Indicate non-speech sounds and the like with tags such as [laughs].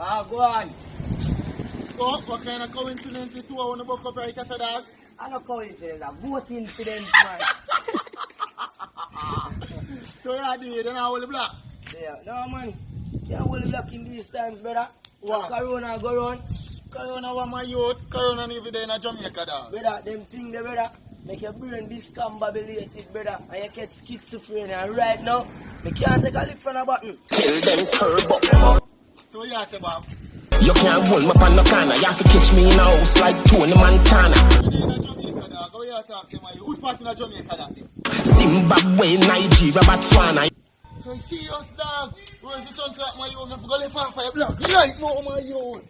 Ah, go on. Oh, what kind of coincidence the two want to book up right after that? I no coincidence, a voting for them, man. [laughs] So you are the then I will block. yeah, no, man. Can't hold it back in these times, brother. What? Corona go round. Corona want my youth, Corona live there in Jamaica dog. Brother, them thing there, brother. Make your brain discombobulated, brother. And you get schizophrenia. And right now, you can't take a lick from a button. Till them curb you say, Bob. You can't hold me on no corner. You have to catch me in a house like Tony Montana. You in Jamaica dog, how you talk to my youth? Which part in Jamaica dog? Zimbabwe, Nigeria, Botswana. So serious dog. Where's the sunset my youth? I'm going to live off for your block. You like more my youth.